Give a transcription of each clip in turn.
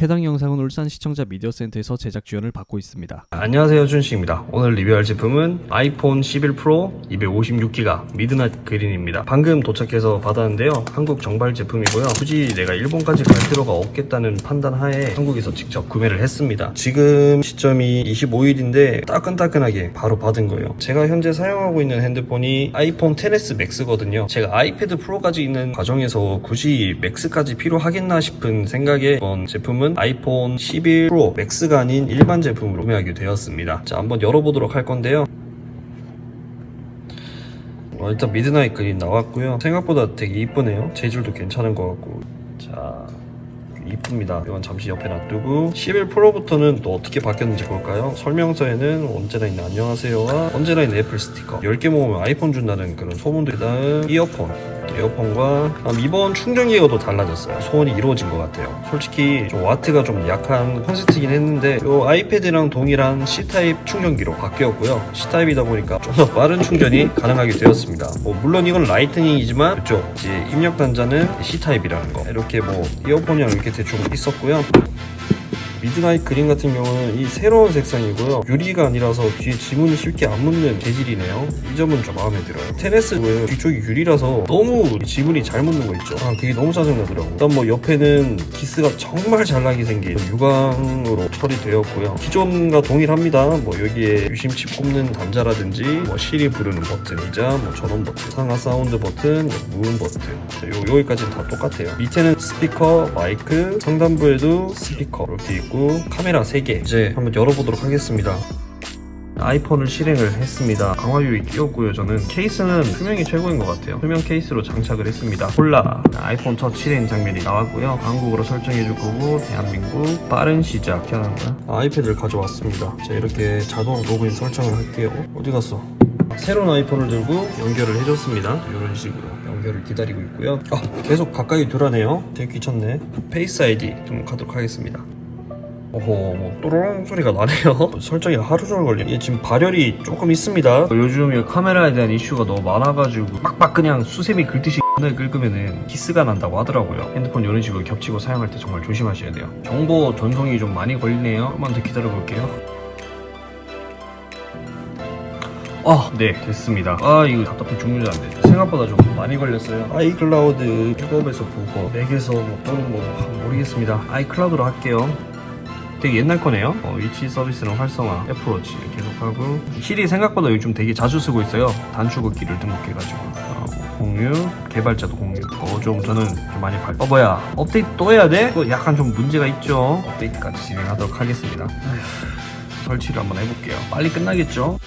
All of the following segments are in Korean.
해당 영상은 울산 시청자 미디어 센터에서 제작 지원을 받고 있습니다. 안녕하세요 준식입니다. 오늘 리뷰할 제품은 아이폰 11 프로 256기가 미드나잇 그린입니다. 방금 도착해서 받았는데요. 한국 정발 제품이고요. 굳이 내가 일본까지 갈 필요가 없겠다는 판단 하에 한국에서 직접 구매를 했습니다. 지금 시점이 25일인데 따끈따끈하게 바로 받은 거예요. 제가 현재 사용하고 있는 핸드폰이 아이폰 10s 맥스거든요. 제가 아이패드 프로까지 있는 과정에서 굳이 맥스까지 필요하겠나 싶은 생각에 이번 제품은 아이폰 11 프로 맥스가 아닌 일반 제품으로 구매하게 되었습니다. 자, 한번 열어보도록 할 건데요. 어, 일단 미드나잇 그린 나왔고요. 생각보다 되게 이쁘네요. 재질도 괜찮은 것 같고. 자, 이쁩니다. 이건 잠시 옆에 놔두고 11 프로부터는 또 어떻게 바뀌었는지 볼까요? 설명서에는 언제나 있는 안녕하세요와 언제나 있는 애플 스티커 10개 모으면 아이폰 준다는 그런 소문도 다음 이어폰 에어폰과 다음 이번 충전기가 또 달라졌어요. 소원이 이루어진 것 같아요. 솔직히 좀 와트가 좀 약한 콘셉트긴 했는데 이 아이패드랑 동일한 C타입 충전기로 바뀌었고요. C타입이다 보니까 좀 더 빠른 충전이 가능하게 되었습니다. 뭐 물론 이건 라이트닝이지만 그쪽 입력 단자는 C타입이라는 거. 이렇게 뭐 이어폰이랑 이렇게 대충 있었고요 미드나잇 그린 같은 경우는 이 새로운 색상이고요. 유리가 아니라서 뒤에 지문이 쉽게 안 묻는 재질이네요. 이 점은 좀 마음에 들어요. 텐에스 뒤쪽이 유리라서 너무 지문이 잘 묻는 거 있죠? 아 그게 너무 짜증나더라고 일단 뭐 옆에는 기스가 정말 잘 나게 생긴 유광으로 처리되었고요. 기존과 동일합니다. 뭐 여기에 유심칩 꼽는 단자라든지 뭐 시리 부르는 버튼이자 뭐 전원 버튼 상하 사운드 버튼 무음 버튼. 자, 요, 여기까지는 다 똑같아요. 밑에는 스피커 마이크 상단부에도 스피커. 이렇게 있고 카메라 3개 이제 한번 열어보도록 하겠습니다. 아이폰을 실행을 했습니다. 강화유리 끼웠고요 저는. 케이스는 투명이 최고인 것 같아요. 투명 케이스로 장착을 했습니다. 콜라. 아이폰 첫 실행 장면이 나왔고요. 한국어로 설정해 줄 거고 대한민국 빠른 시작. 켜는 거야 아이패드를 가져왔습니다. 자 이렇게 자동 로그인 설정을 할게요. 어디 갔어? 새로운 아이폰을 들고 연결을 해줬습니다. 이런 식으로 연결을 기다리고 있고요. 아 계속 가까이 두라네요. 되게 귀찮네. 페이스 아이디 좀 가도록 하겠습니다 뭐 또로롱 소리가 나네요 설정이 하루 종일 걸리네 얘 지금 발열이 조금 있습니다 요즘 이 카메라에 대한 이슈가 너무 많아가지고 빡빡 그냥 수세미 긁듯이 을 긁으면은 기스가 난다고 하더라고요 핸드폰 이런 식으로 겹치고 사용할 때 정말 조심하셔야 돼요 정보 전송이 좀 많이 걸리네요 조금만 더 기다려 볼게요 아, 네, 됐습니다. 아, 이거 답답해 죽는 줄 알았네. 생각보다 좀 많이 걸렸어요. 아이클라우드 백업에서 복원, 맥에서 뭐 또는 뭐 모르겠습니다. 아이클라우드로 할게요. 되게 옛날 거네요. 어, 위치 서비스랑 활성화, 애플워치 계속하고 힐이 생각보다 요즘 되게 자주 쓰고 있어요. 단축키를 등록해가지고 어, 공유, 개발자도 공유. 어, 좀 저는 좀 많이 발. 어 뭐야? 업데이트 또 해야 돼? 또 약간 좀 문제가 있죠. 업데이트까지 진행하도록 하겠습니다. 아휴, 설치를 한번 해볼게요. 빨리 끝나겠죠?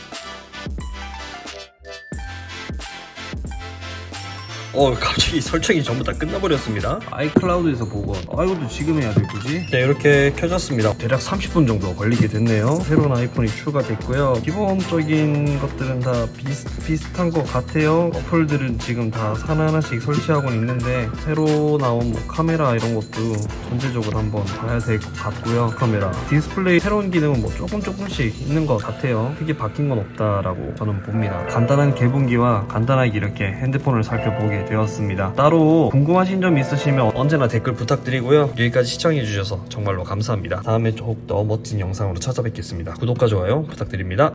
어 갑자기 설정이 전부 다 끝나버렸습니다. 아이클라우드에서 복원 아 이것도 지금 해야 돼 굳이 네 이렇게 켜졌습니다. 대략 30분 정도 걸리게 됐네요. 새로운 아이폰이 추가됐고요. 기본적인 것들은 다 비슷, 비슷한 것 같아요. 어플들은 지금 다 하나하나씩 설치하고 있는데 새로 나온 뭐 카메라 이런 것도 전체적으로 한번 봐야 될 것 같고요. 카메라. 디스플레이 새로운 기능은 뭐 조금 조금씩 있는 것 같아요. 크게 바뀐 건 없다라고 저는 봅니다. 간단한 개봉기와 간단하게 이렇게 핸드폰을 살펴보게 되었습니다. 따로 궁금하신 점 있으시면 언제나 댓글 부탁드리고요. 여기까지 시청해주셔서 정말로 감사합니다. 다음에 더욱더 멋진 영상으로 찾아뵙겠습니다. 구독과 좋아요 부탁드립니다.